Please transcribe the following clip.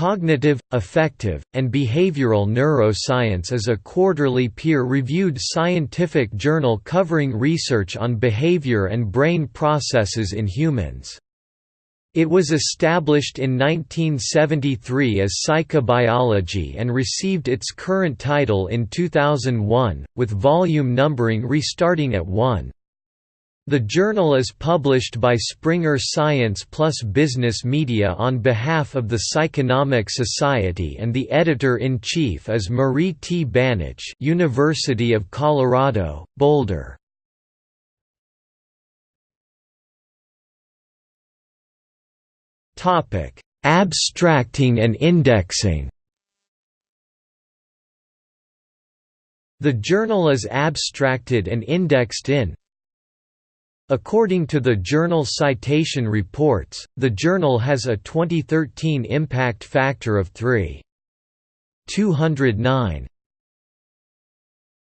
Cognitive, Affective, and Behavioral Neuroscience is a quarterly peer-reviewed scientific journal covering research on behavior and brain processes in humans. It was established in 1973 as Psychobiology and received its current title in 2001, with volume numbering restarting at 1. The journal is published by Springer Science Plus Business Media on behalf of the Psychonomic Society and the editor-in-chief is Marie T. Banich University of Colorado, Boulder. Abstracting and indexing The journal is abstracted and indexed in According to the Journal Citation Reports, the journal has a 2013 impact factor of 3.209.